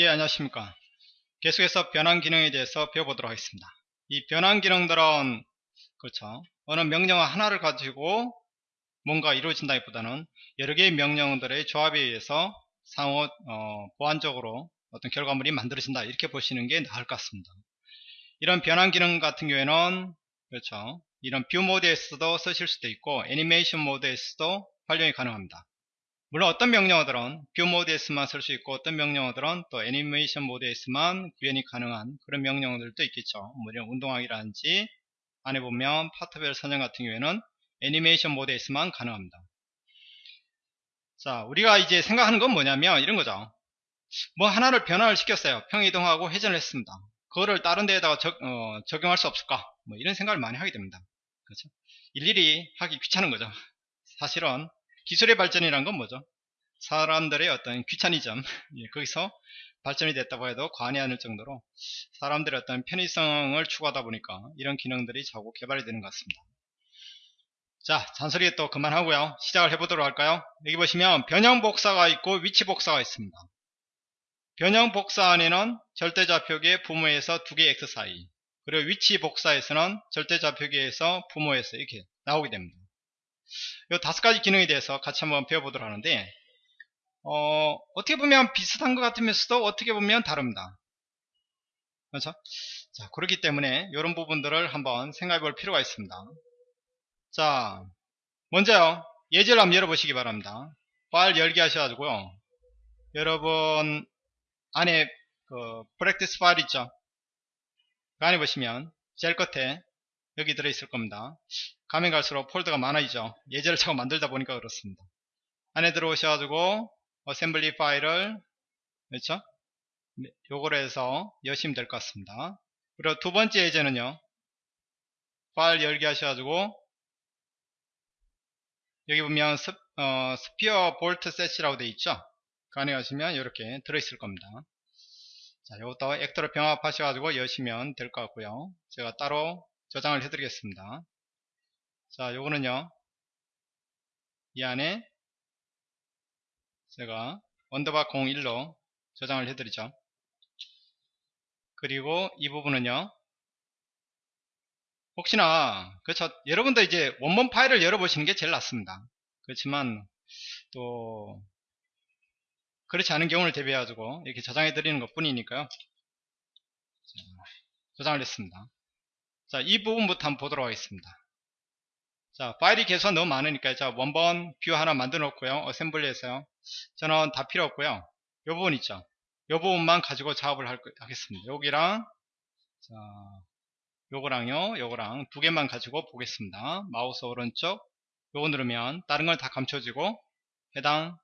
예 안녕하십니까. 계속해서 변환 기능에 대해서 배워보도록 하겠습니다. 이 변환 기능들은 그렇죠. 어느 명령 하나를 가지고 뭔가 이루어진다기보다는 여러 개의 명령들의 조합에 의해서 상호 어, 보완적으로 어떤 결과물이 만들어진다 이렇게 보시는 게 나을 것 같습니다. 이런 변환 기능 같은 경우에는 그렇죠. 이런 view 모드에서도 쓰실 수도 있고 애니메이션 모드에서도 활용이 가능합니다 물론 어떤 명령어들은 view 모드에서만 쓸 수 있고 어떤 명령어들은 또 애니메이션 모드에서만 구현이 가능한 그런 명령어들도 있겠죠. 뭐 이런 운동하기라든지 안에 보면 파트별 선정 같은 경우에는 애니메이션 모드에서만 가능합니다. 자 우리가 이제 생각하는 건 뭐냐면 이런 거죠. 뭐 하나를 변화를 시켰어요. 평행 이동하고 회전을 했습니다. 그거를 다른 데에다가 적, 어, 적용할 수 없을까? 뭐 이런 생각을 많이 하게 됩니다. 그렇죠? 일일이 하기 귀찮은 거죠. 사실은 기술의 발전이란 건 뭐죠? 사람들의 어떤 귀차니즘 예, 거기서 발전이 됐다고 해도 과언이 아닐 정도로 사람들의 어떤 편의성을 추구하다 보니까 이런 기능들이 자꾸 개발이 되는 것 같습니다. 자 잔소리 또 그만하고요. 시작을 해보도록 할까요? 여기 보시면 변형 복사가 있고 위치 복사가 있습니다. 변형 복사 안에는 절대좌표기의 부모에서 두 개의 x 사이 그리고 위치 복사에서는 절대좌표기에서 부모에서 이렇게 나오게 됩니다 이 다섯 가지 기능에 대해서 같이 한번 배워보도록 하는데 어, 어떻게 보면 비슷한 것 같으면서도 어떻게 보면 다릅니다. 그렇죠? 자, 그렇기 때문에 이런 부분들을 한번 생각해 볼 필요가 있습니다. 자, 먼저요. 예제를 한번 열어보시기 바랍니다. 파일 열기 하셔가지고요. 여러분 안에 그 practice 파일 있죠? 그 안에 보시면 제일 끝에 여기 들어있을 겁니다. 가면 갈수록 폴더가 많아지죠. 예제를 자꾸 만들다 보니까 그렇습니다. 안에 들어오셔가지고 assembly 파일을 그렇죠? 네, 요거를 해서 여시면 될 것 같습니다. 그리고 두 번째 예제는요. 파일 열기 하셔가지고 여기 보면 스, 어, sphere bolt set이라고 되어 있죠. 그 안에 가시면 이렇게 들어있을 겁니다. 자, 이것도 actor를 병합하셔가지고 여시면 될 것 같고요. 제가 따로 저장을 해드리겠습니다. 자, 요거는요. 이 안에 제가 언더바 01로 저장을 해드리죠. 그리고 이 부분은요. 혹시나 그렇죠. 여러분도 이제 원본 파일을 열어보시는 게 제일 낫습니다. 그렇지만 또 그렇지 않은 경우를 대비해 가지고 이렇게 저장해 드리는 것 뿐이니까요. 저장을 했습니다. 자, 이 부분부터 한번 보도록 하겠습니다. 자, 파일이 계속 너무 많으니까 자, 원본 view 하나 만들어 놓고요. assembly에서요. 저는 다 필요 없고요. 요 부분 있죠. 요 부분만 가지고 작업을 할, 하겠습니다. 여기랑 자, 요거랑요. 요거랑 두 개만 가지고 보겠습니다. 마우스 오른쪽 요거 누르면 다른 건 다 감춰지고 해당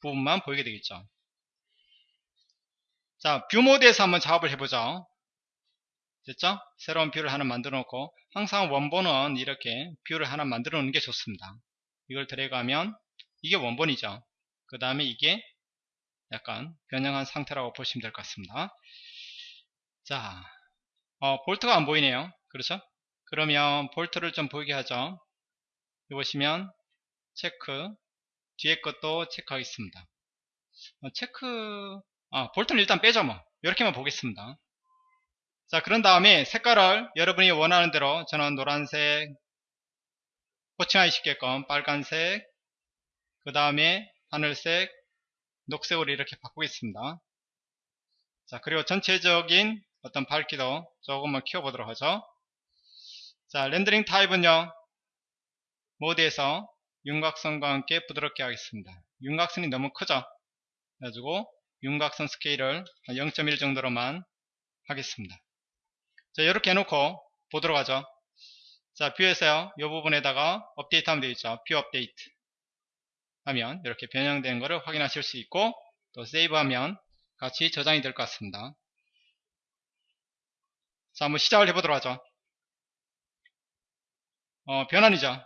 부분만 보이게 되겠죠. 자, view 모드에서 한번 작업을 해보죠. 됐죠? 새로운 view를 하나 만들어 놓고 항상 원본은 이렇게 view를 하나 만들어 놓는 게 좋습니다. 이걸 들어가면 이게 원본이죠. 그 다음에 이게 약간 변형한 상태라고 보시면 될 것 같습니다. 자, 어, 볼트가 안 보이네요. 그렇죠? 그러면 볼트를 좀 보이게 하죠. 여기 보시면 체크 뒤에 것도 체크하겠습니다. 어, 체크 아, 볼트는 일단 빼죠 뭐 이렇게만 보겠습니다. 자 그런 다음에 색깔을 여러분이 원하는 대로 저는 노란색 호칭하기 쉽게끔 빨간색 그 다음에 하늘색 녹색으로 이렇게 바꾸겠습니다. 자 그리고 전체적인 어떤 밝기도 조금만 키워보도록 하죠. 자 렌더링 타입은요 모드에서 윤곽선과 함께 부드럽게 하겠습니다. 윤곽선이 너무 크죠? 그래가지고 윤곽선 스케일을 0.1 정도로만 하겠습니다 자, 이렇게 해놓고 보도록 하죠. 자, view에서요. 이 부분에다가 업데이트 하면 되겠죠. view 업데이트 하면 이렇게 변형된 것을 확인하실 수 있고 또 save 하면 같이 저장이 될 것 같습니다. 자, 한번 시작을 해보도록 하죠. 어, 변환이죠.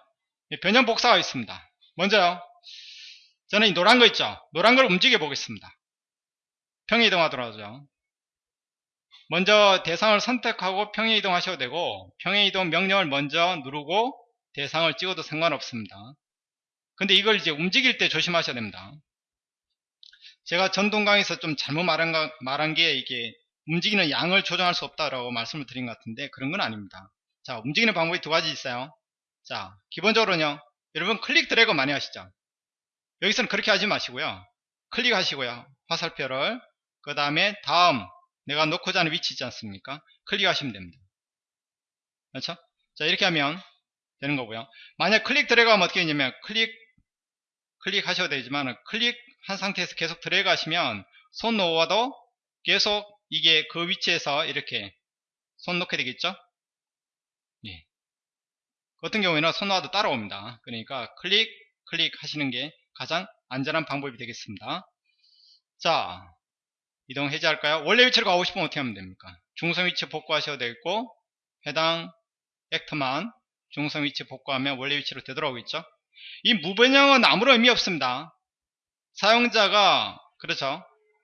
변형 복사가 있습니다. 먼저요. 저는 이 노란 거 있죠. 노란 걸 움직여 보겠습니다. 평행 이동하도록 하죠. 먼저 대상을 선택하고 평행 이동하셔도 되고 평행 이동 명령을 먼저 누르고 대상을 찍어도 상관없습니다. 근데 이걸 이제 움직일 때 조심하셔야 됩니다. 제가 전동 강의에서 좀 잘못 말한, 가- 말한 게 이게 움직이는 양을 조정할 수 없다라고 말씀을 드린 것 같은데 그런 건 아닙니다. 자, 움직이는 방법이 두 가지 있어요. 자, 기본적으로는요. 여러분 클릭 드래그 많이 하시죠? 여기서는 그렇게 하지 마시고요. 클릭하시고요. 화살표를 그 다음에 다음 내가 놓고자 하는 위치 있지 않습니까? 클릭하시면 됩니다. 그렇죠? 자 이렇게 하면 되는 거고요. 만약 클릭 드래그 하면 어떻게 되냐면 클릭 클릭하셔도 되지만 클릭한 상태에서 계속 드래그 하시면 손 놓아도 계속 이게 그 위치에서 이렇게 손 놓게 되겠죠? 예. 그 같은 경우에는 손 놓아도 따라옵니다. 그러니까 클릭 클릭 하시는 게 가장 안전한 방법이 되겠습니다. 자 이동 해제할까요? 원래 위치로 가고 싶으면 어떻게 하면 됩니까? 중성 위치 복구하셔도 되고 해당 액터만 중성 위치 복구하면 원래 위치로 되돌아오겠죠? 이 무변형은 아무런 의미 없습니다. 사용자가 그렇죠?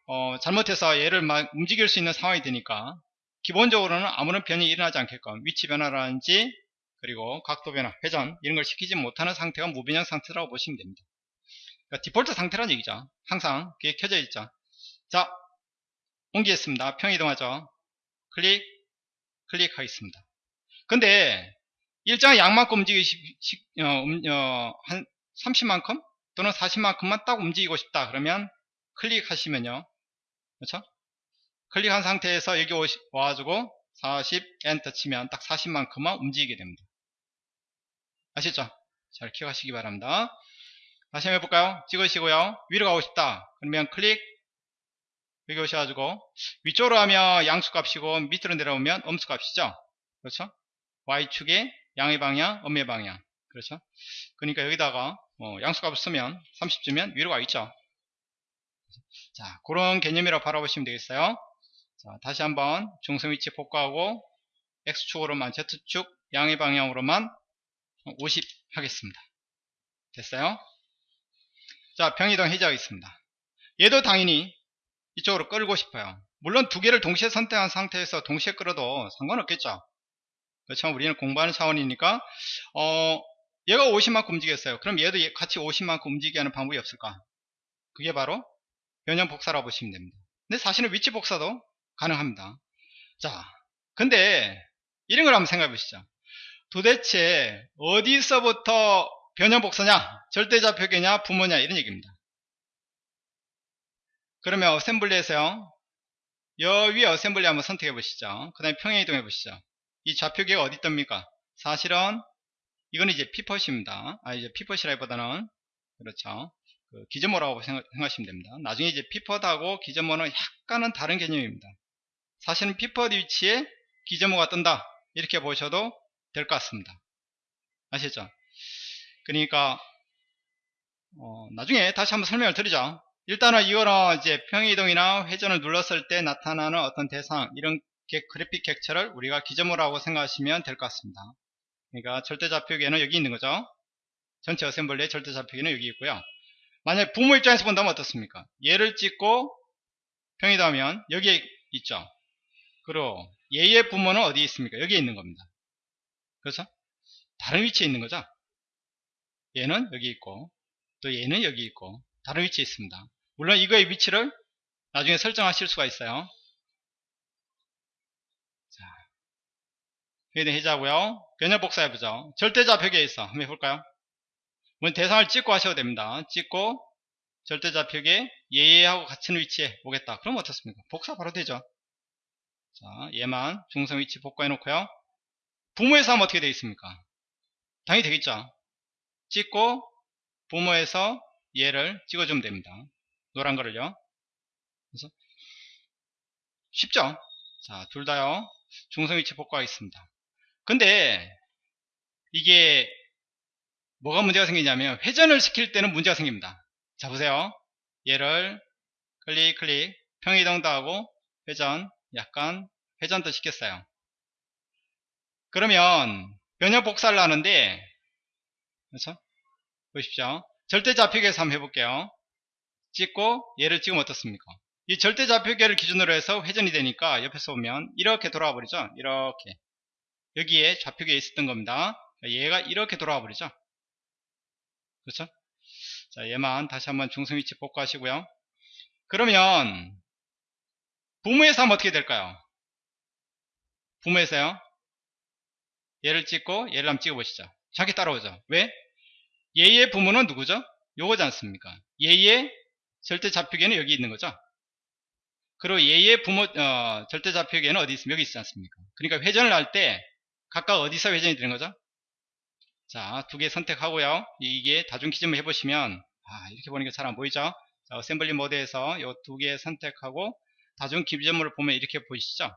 어, 잘못해서 얘를 막 움직일 수 있는 상황이 되니까 기본적으로는 아무런 변이 일어나지 않게끔 위치 변화라든지 그리고 각도 변화, 회전 이런 걸 시키지 못하는 상태가 무변형 상태라고 보시면 됩니다. 그러니까 디폴트 상태란 얘기죠. 항상 그게 켜져 있죠. 자, 옮기겠습니다. 평이동하죠. 클릭, 클릭하겠습니다. 근데 일정한 양만큼 움직이기 시- 어, 음, 어, 한 30만큼 또는 40만큼만 딱 움직이고 싶다. 그러면 클릭하시면요. 그렇죠? 클릭한 상태에서 여기 오시, 와가지고 40 엔터 치면 딱 40만큼만 움직이게 됩니다. 아시죠? 잘 기억하시기 바랍니다. 다시 한번 해볼까요? 찍으시고요. 위로 가고 싶다. 그러면 클릭 여기 오셔가지고 위쪽으로 하면 양수 값이고 밑으로 내려오면 음수 값이죠. 그렇죠? Y축에 양의 방향, 음의 방향. 그렇죠? 그러니까 여기다가 뭐 양수 값을 쓰면 30주면 위로 가 있죠. 자, 그런 개념이라고 바라보시면 되겠어요. 자, 다시 한번 중성 위치 복구하고 X축으로만 Z축 양의 방향으로만 50 하겠습니다. 됐어요? 자, 평이동 해제하겠습니다. 얘도 당연히 이쪽으로 끌고 싶어요. 물론 두 개를 동시에 선택한 상태에서 동시에 끌어도 상관없겠죠. 그렇지만 우리는 공부하는 차원이니까 어, 얘가 50만큼 움직였어요. 그럼 얘도 얘- 같이 50만큼 움직이게 하는 방법이 없을까? 그게 바로 변형 복사라고 보시면 됩니다. 근데 사실은 위치 복사도 가능합니다. 자, 근데 이런 걸 한번 생각해 보시죠. 도대체 어디서부터 변형 복사냐? 절대좌표계냐? 부모냐? 이런 얘기입니다. 그러면 assembly에서요. 여 위에 assembly 한번 선택해 보시죠. 그 다음에 평행 이동해 보시죠. 이 좌표계가 어디 있답니까? 사실은 이건 이제 pivot입니다. 아 이제 pivot이라기보다는 그렇죠. 그 기저모라고 생각, 하시면 됩니다. 나중에 이제 피펫하고 기저모는 약간은 다른 개념입니다. 사실은 피펫 위치에 기저모가 뜬다 이렇게 보셔도 될 것 같습니다. 아시죠? 그러니까 어, 나중에 다시 한번 설명을 드리죠. 일단은 이거는 이제 평이동이나 회전을 눌렀을 때 나타나는 어떤 대상 이런 게- 그래픽 객체를 우리가 기저모라고 생각하시면 될 것 같습니다. 그러니까 절대 좌표계는 여기 있는 거죠. 전체 어셈블리의 절대 좌표계는 여기 있고요. 만약 부모 입장에서 본다면 어떻습니까? 얘를 찍고 평이동하면 여기에 있죠. 그리고 얘의 부모는 어디에 있습니까? 여기에 있는 겁니다. 그렇죠? 다른 위치에 있는 거죠. 얘는 여기 있고 또 얘는 여기 있고 다른 위치에 있습니다. 물론 이거의 위치를 나중에 설정하실 수가 있어요. 자, 회의 해제하고요. 변형 복사해보죠. 절대좌표계에 있어. 한번 해볼까요? 뭐 대상을 찍고 하셔도 됩니다. 찍고 절대좌표계 얘하고 같은 위치에 오겠다. 그럼 어떻습니까? 복사 바로 되죠. 자, 얘만 중성 위치 복구해 놓고요. 부모에서 하면 어떻게 되어 있습니까? 당연히 되겠죠. 찍고 부모에서 얘를 찍어주면 됩니다. 노란 거를요. 그래서 쉽죠? 자, 둘 다요. 중성 위치 복구하겠습니다. 근데 이게 뭐가 문제가 생기냐면 회전을 시킬 때는 문제가 생깁니다. 자, 보세요. 얘를 클릭 클릭 평이동도 하고 회전 약간 회전도 시켰어요. 그러면 변형 복사를 하는데 그렇죠? 보십시오. 절대 좌표계에서 한번 해볼게요. 찍고 얘를 찍으면 어떻습니까? 이 절대 좌표계를 기준으로 해서 회전이 되니까 옆에서 보면 이렇게 돌아와 버리죠. 이렇게 여기에 좌표계에 있었던 겁니다. 얘가 이렇게 돌아와 버리죠. 그렇죠? 자 얘만 다시 한번 중성 위치 복구하시고요. 그러면 부모에서 하면 어떻게 될까요? 부모에서요. 얘를 찍고 얘를 한번 찍어보시죠. 자기 따라오죠. 왜? 얘의 부모는 누구죠? 요거지 않습니까? 얘의 절대 좌표계는 여기 있는 거죠. 그리고 얘의 부모 어, 절대 좌표계는 어디 있으면 여기 있지 않습니까? 그러니까 회전을 할 때 각각 어디서 회전이 되는 거죠? 자, 두 개 선택하고요. 이게 다중 gizmo를 해보시면 아, 이렇게 보니까 잘 안 보이죠? 자, assembly 모드에서 이 두 개 선택하고 다중 gizmo를 보면 이렇게 보이시죠?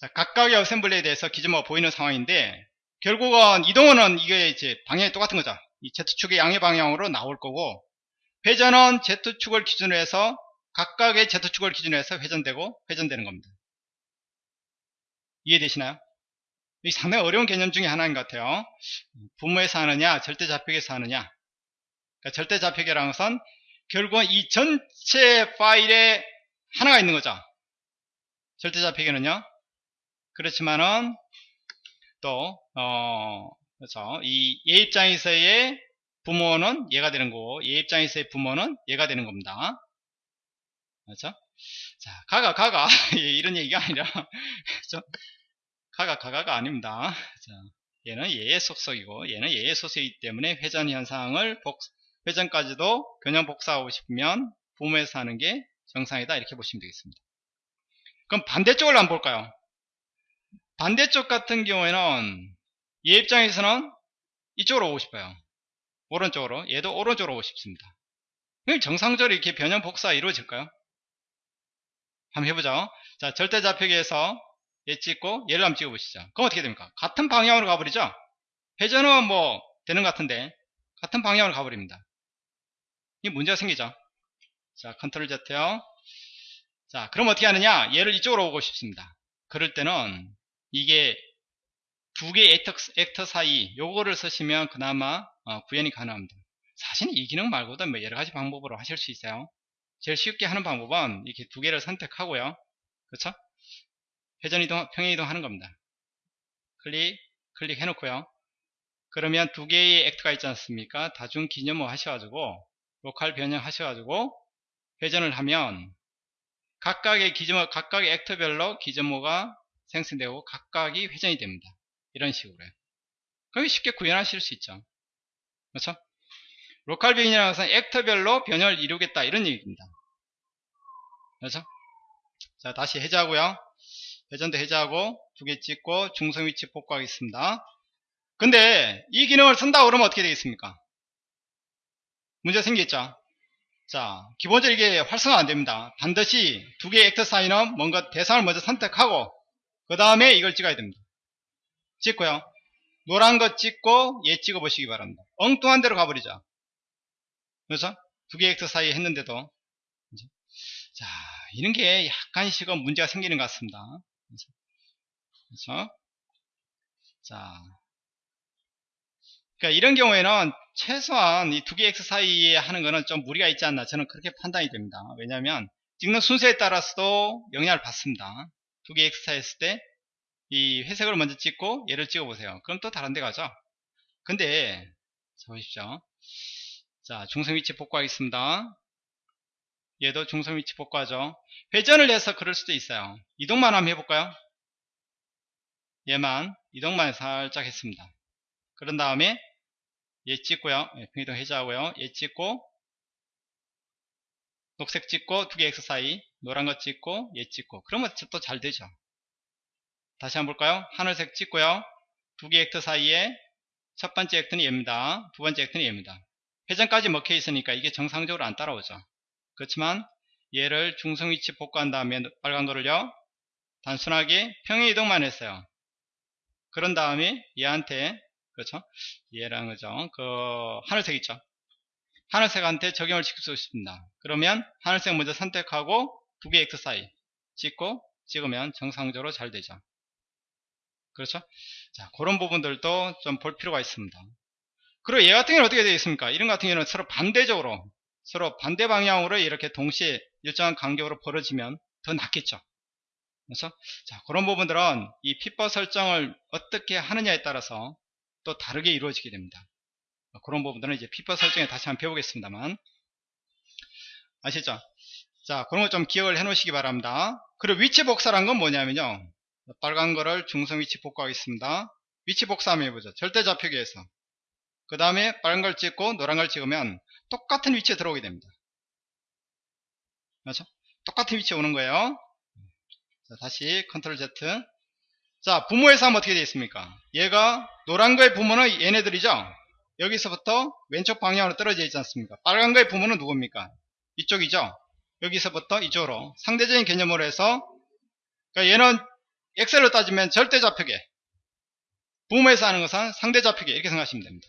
자, 각각의 어셈블리에 대해서 기준모가 보이는 상황인데 결국은 이동은 이게 이제 방향이 똑같은 거죠. 이 Z축의 양의 방향으로 나올 거고 회전은 Z축을 기준으로 해서 각각의 Z축을 기준으로 해서 회전되고 회전되는 겁니다. 이해되시나요? 이 상당히 어려운 개념 중에 하나인 것 같아요. 분모에서 하느냐, 절대 좌표계에서 하느냐. 그러니까 절대 좌표계라는 것은 결국은 이 전체 파일에 하나가 있는 거죠. 절대 좌표계는요. 그렇지만은 또 어, 그렇죠. 이얘 입장에서의 부모는 얘가 되는 거고 얘 입장에서의 부모는 얘가 되는 겁니다. 그렇죠? 자, 가가 가가 이런 얘기가 아니라 그렇죠? 가가 가가가 아닙니다. 자, 얘는 얘의 속속이고 얘는 얘의 속속이기 때문에 회전 현상을 복, 회전까지도 변형 복사하고 싶으면 부모에서 하는 게 정상이다 이렇게 보시면 되겠습니다. 그럼 반대쪽을 한번 볼까요? 반대쪽 같은 경우에는 얘 입장에서는 이쪽으로 오고 싶어요. 오른쪽으로. 얘도 오른쪽으로 오고 싶습니다. 정상적으로 이렇게 변형 복사 이루어질까요? 한번 해보죠. 자, 절대 좌표기에서 얘 찍고 얘를 한번 찍어보시죠. 그럼 어떻게 됩니까? 같은 방향으로 가버리죠? 회전은 뭐 되는 것 같은데 같은 방향으로 가버립니다. 이 문제가 생기죠. 자, 컨트롤 Z요. 자, 그럼 어떻게 하느냐? 얘를 이쪽으로 오고 싶습니다. 그럴 때는 이게 두 개의 액터, 액터 사이 요거를 쓰시면 그나마 어, 구현이 가능합니다. 사실 이 기능 말고도 뭐 여러 가지 방법으로 하실 수 있어요. 제일 쉽게 하는 방법은 이렇게 두 개를 선택하고요. 그렇죠? 회전 이동, 평행 이동 하는 겁니다. 클릭, 클릭 해놓고요. 그러면 두 개의 actor가 있지 않습니까? 다중 gizmo 하셔가지고 local 변형 하셔가지고 회전을 하면 각각의 gizmo, 각각의 actor별로 gizmo가 생성되고 각각이 회전이 됩니다. 이런 식으로요. 그게 쉽게 구현하실 수 있죠. 그렇죠? local 변형이라는 것은 actor별로 변형을 이루겠다 이런 얘기입니다. 그렇죠? 자 다시 해제하고요. 회전도 해제하고 두 개 찍고 중성 위치 복구하겠습니다. 근데 이 기능을 쓴다 그러면 어떻게 되겠습니까? 문제 생기겠죠? 자, 기본적으로 이게 활성화 안 됩니다. 반드시 두 개의 액터 사이는 뭔가 대상을 먼저 선택하고 그 다음에 이걸 찍어야 됩니다. 찍고요. 노란 거 찍고 얘 찍어 보시기 바랍니다. 엉뚱한 데로 가버리죠. 그래서 두 개의 액터 사이 했는데도 자 이런 게 약간씩은 문제가 생기는 것 같습니다. 그래서 자 그러니까 이런 경우에는 최소한 이 두 개 X 사이에 하는 거는 좀 무리가 있지 않나 저는 그렇게 판단이 됩니다. 왜냐하면 찍는 순서에 따라서도 영향을 받습니다. 두 개 X 사이 했을 때 이 회색을 먼저 찍고 얘를 찍어 보세요. 그럼 또 다른 데 가죠. 근데 자 보십시오. 자 중성 위치 복구하겠습니다. 얘도 중성 위치 복구하죠. 회전을 해서 그럴 수도 있어요. 이동만 한번 해볼까요? 얘만 이동만 살짝 했습니다. 그런 다음에 얘 찍고요. 예, 평이동 해제하고요. 얘 찍고 녹색 찍고 두개 X 사이 노란 거 찍고 얘 찍고 그러면 또 잘 되죠. 다시 한번 볼까요? 하늘색 찍고요. 두 개 액터 사이에 첫 번째 액터는 얘입니다. 두 번째 액터는 얘입니다. 회전까지 먹혀 있으니까 이게 정상적으로 안 따라오죠. 그렇지만 얘를 중성 위치 복구한 다음에 빨간 거를요. 단순하게 평행 이동만 했어요. 그런 다음에 얘한테 그렇죠? 얘랑 그죠? 그 하늘색 있죠? 하늘색한테 적용을 시킬 수 있습니다. 그러면 하늘색 먼저 선택하고 두 개 엑스 사이 찍고 찍으면 정상적으로 잘 되죠. 그렇죠? 자, 그런 부분들도 좀 볼 필요가 있습니다. 그리고 얘 같은 경우는 어떻게 되어 있습니까? 이런 같은 경우는 서로 반대적으로 서로 반대 방향으로 이렇게 동시에 일정한 간격으로 벌어지면 더 낫겠죠. 그래서 자, 그런 부분들은 이 핏버 설정을 어떻게 하느냐에 따라서 또 다르게 이루어지게 됩니다. 그런 부분들은 이제 pivot 설정에 다시 한번 배우겠습니다만 아시죠? 자, 그런 거 좀 기억을 해 놓으시기 바랍니다. 그리고 위치 복사란 건 뭐냐면요. 빨간 거를 중성 위치 복구하겠습니다. 위치 복사 한번 해보죠. 절대 좌표기에서. 그 다음에 빨간 걸 찍고 노란 걸 찍으면 똑같은 위치에 들어오게 됩니다. 그렇죠? 똑같은 위치에 오는 거예요. 자, 다시 컨트롤 Z. 자, 부모에서 하면 어떻게 되어 있습니까? 얘가 노란 거의 부모는 얘네들이죠? 여기서부터 왼쪽 방향으로 떨어져 있지 않습니까? 빨간 거의 부모는 누굽니까? 이쪽이죠? 여기서부터 이쪽으로 상대적인 개념으로 해서 그러니까 얘는 엑셀로 따지면 절대 좌표계 부모에서 하는 것은 상대 좌표계 이렇게 생각하시면 됩니다.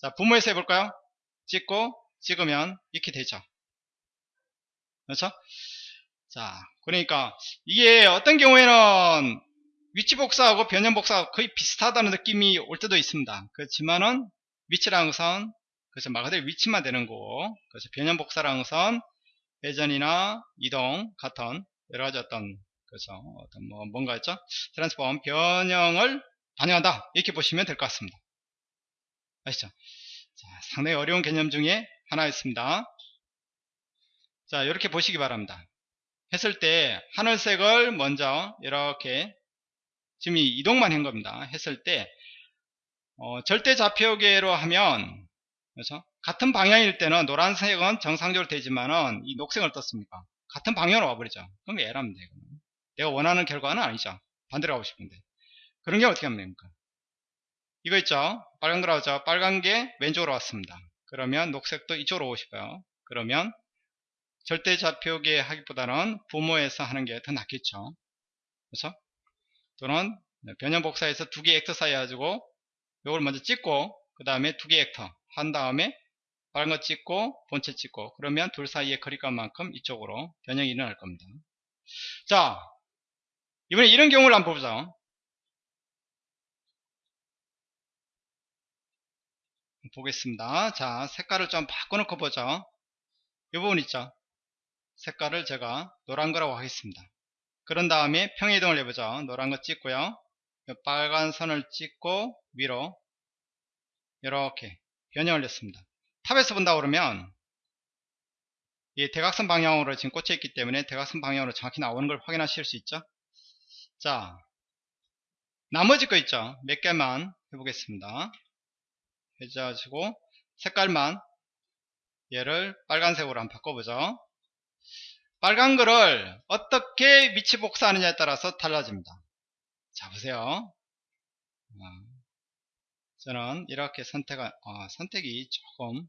자, 부모에서 해볼까요? 찍고 찍으면 이렇게 되죠. 그렇죠? 자, 그러니까 이게 어떤 경우에는 위치 복사하고 변형 복사가 거의 비슷하다는 느낌이 올 때도 있습니다. 그렇지만은 위치라는 것은 그래서 말 그대로 위치만 되는 거고 그래서 변형 복사라는 것은 회전이나 이동 같은 여러 가지 어떤 그래서 어떤 뭐 뭔가 있죠? 트랜스폼 변형을 반영한다 이렇게 보시면 될 것 같습니다. 아시죠? 자, 상당히 어려운 개념 중에 하나였습니다. 자 이렇게 보시기 바랍니다. 했을 때 하늘색을 먼저 이렇게 지금 이 이동만 한 겁니다. 했을 때 어, 절대 좌표계로 하면 그래서 같은 방향일 때는 노란색은 정상적으로 되지만은 이 녹색을 떴습니까? 같은 방향으로 와버리죠. 그럼 에라면 돼. 내가 원하는 결과는 아니죠. 반대로 가고 싶은데. 그런 경우 어떻게 하면 됩니까? 이거 있죠? 빨간 거라고 하죠? 빨간 게 왼쪽으로 왔습니다. 그러면 녹색도 이쪽으로 오고 싶어요. 그러면 절대 좌표계 하기보다는 부모에서 하는 게 더 낫겠죠. 그렇죠? 또는 변형 복사해서 두 개 액터 사이 해가지고 요걸 먼저 찍고 그 다음에 두 개 액터 한 다음에 빠른 거 찍고 본체 찍고 그러면 둘 사이의 거리감만큼 이쪽으로 변형이 일어날 겁니다. 자 이번에 이런 경우를 한번 보자. 보겠습니다. 자 색깔을 좀 바꿔놓고 보죠. 이 부분 있죠. 색깔을 제가 노란 거라고 하겠습니다. 그런 다음에 평이동을 해보죠. 노란 거 찍고요. 빨간 선을 찍고 위로 이렇게 변형을 했습니다. 탑에서 본다 그러면 이 대각선 방향으로 지금 꽂혀 있기 때문에 대각선 방향으로 정확히 나오는 걸 확인하실 수 있죠. 자, 나머지 거 있죠. 몇 개만 해보겠습니다. 해가지고 색깔만 얘를 빨간색으로 한번 바꿔보죠. 빨간 거를 어떻게 위치 복사하느냐에 따라서 달라집니다. 자 보세요. 저는 이렇게 선택, 어, 선택이 조금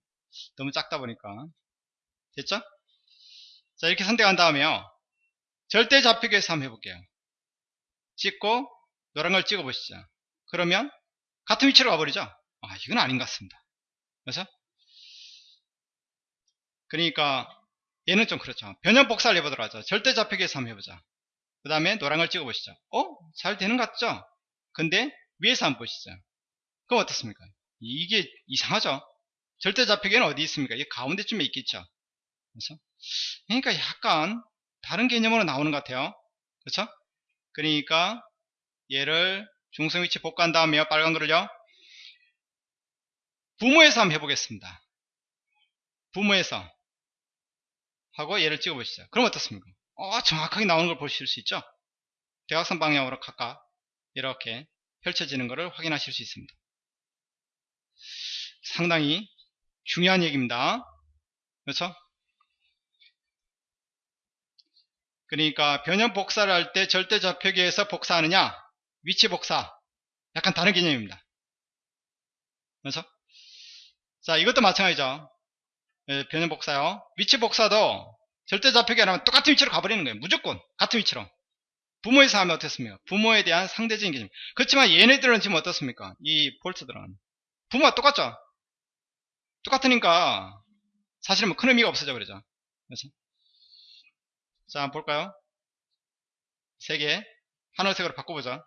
너무 작다 보니까 됐죠? 자 이렇게 선택한 다음에요. 절대 좌표계에서 한번 해볼게요. 찍고 노란 걸 찍어 보시죠. 그러면 같은 위치로 가버리죠. 아 이건 아닌 것 같습니다. 그래서 그러니까 얘는 좀 그렇죠. 변형 복사를 해보도록 하죠. 절대 좌표계에서 한번 해보자. 그 다음에 노란 걸 찍어 보시죠. 어? 잘 되는 것 같죠? 근데 위에서 한번 보시죠. 그럼 어떻습니까? 이게 이상하죠? 절대 좌표계는 어디 있습니까? 이 가운데쯤에 있겠죠? 그렇죠? 그러니까 약간 다른 개념으로 나오는 것 같아요. 그렇죠? 그러니까 얘를 중성 위치 복구한 다음에요. 빨간 거를요. 부모에서 한번 해보겠습니다. 부모에서 하고 얘를 찍어 보시죠. 그럼 어떻습니까? 어, 정확하게 나오는 걸 보실 수 있죠? 대각선 방향으로 각각 이렇게 펼쳐지는 것을 확인하실 수 있습니다. 상당히 중요한 얘기입니다. 그렇죠? 그러니까 변형 복사를 할 때 절대 좌표계에서 복사하느냐 위치 복사 약간 다른 개념입니다. 그렇죠? 자 이것도 마찬가지죠. 예, 변형 복사요. 위치 복사도 절대 좌표계 안 하면 똑같은 위치로 가버리는 거예요. 무조건 같은 위치로. 부모에서 하면 어떻습니까? 부모에 대한 상대적인 개념. 그렇지만 얘네들은 지금 어떻습니까? 이 폴트들은 부모가 똑같죠? 똑같으니까 사실은 뭐 큰 의미가 없어져 버리죠. 그렇죠? 자, 한번 볼까요? 세 개, 하늘색으로 바꿔보자.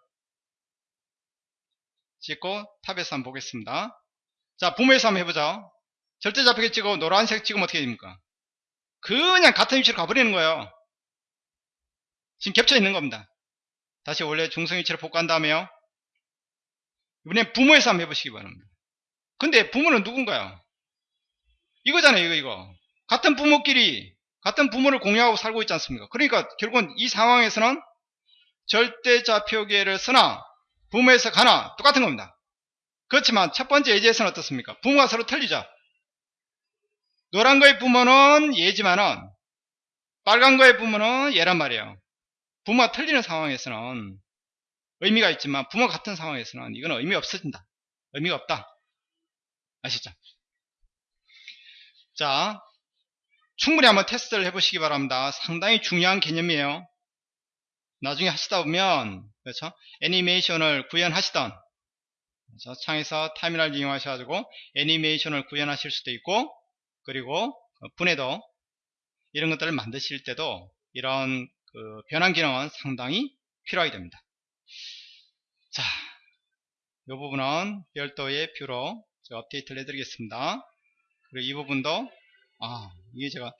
찍고 탑에서 한번 보겠습니다. 자, 부모에서 한번 해보자. 절대 좌표계 찍고 노란색 찍으면 어떻게 됩니까? 그냥 같은 위치로 가버리는 거예요. 지금 겹쳐 있는 겁니다. 다시 원래 중성 위치로 복구한 다음에요. 이번엔 부모에서 한번 해보시기 바랍니다. 근데 부모는 누군가요? 이거잖아요, 이거, 이거. 같은 부모끼리 같은 부모를 공유하고 살고 있지 않습니까? 그러니까 결국은 이 상황에서는 절대좌표계를 쓰나 부모에서 가나 똑같은 겁니다. 그렇지만 첫 번째 예제에서는 어떻습니까? 부모가 서로 틀리죠. 노란 거의 부모는 예지만은 빨간 거의 부모는 얘란 말이에요. 부모가 틀리는 상황에서는 의미가 있지만 부모가 같은 상황에서는 이건 의미 없어진다. 의미가 없다. 아시죠? 자, 충분히 한번 테스트를 해보시기 바랍니다. 상당히 중요한 개념이에요. 나중에 하시다 보면 그렇죠? 애니메이션을 구현하시던 그렇죠? 창에서 타이밍을 이용하셔가지고 애니메이션을 구현하실 수도 있고 그리고 분해도 이런 것들을 만드실 때도 이런 그 변환 기능은 상당히 필요하게 됩니다. 자, 이 부분은 별도의 view로 업데이트를 해드리겠습니다. 그리고 이 부분도 아 이게 제가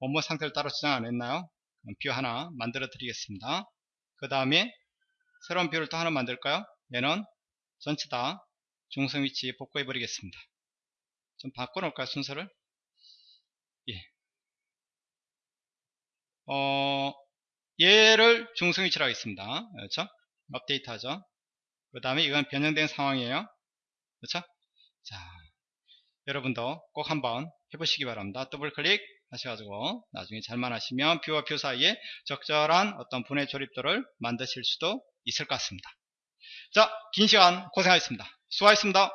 원본 상태를 따로 저장 안 했나요? view 하나 만들어 드리겠습니다. 그 다음에 새로운 view를 또 하나 만들까요? 얘는 전체 다 중성 위치 복구해 버리겠습니다. 좀 바꿔 놓을까요 순서를? 예. 어, 얘를 중성 위치로 하겠습니다. 그렇죠? 업데이트 하죠. 그 다음에 이건 변형된 상황이에요. 그렇죠? 자, 여러분도 꼭 한번 해보시기 바랍니다. 더블 클릭 하셔가지고 나중에 잘만 하시면 view와 view 사이에 적절한 어떤 분해 조립도를 만드실 수도 있을 것 같습니다. 자, 긴 시간 고생하셨습니다. 수고하셨습니다.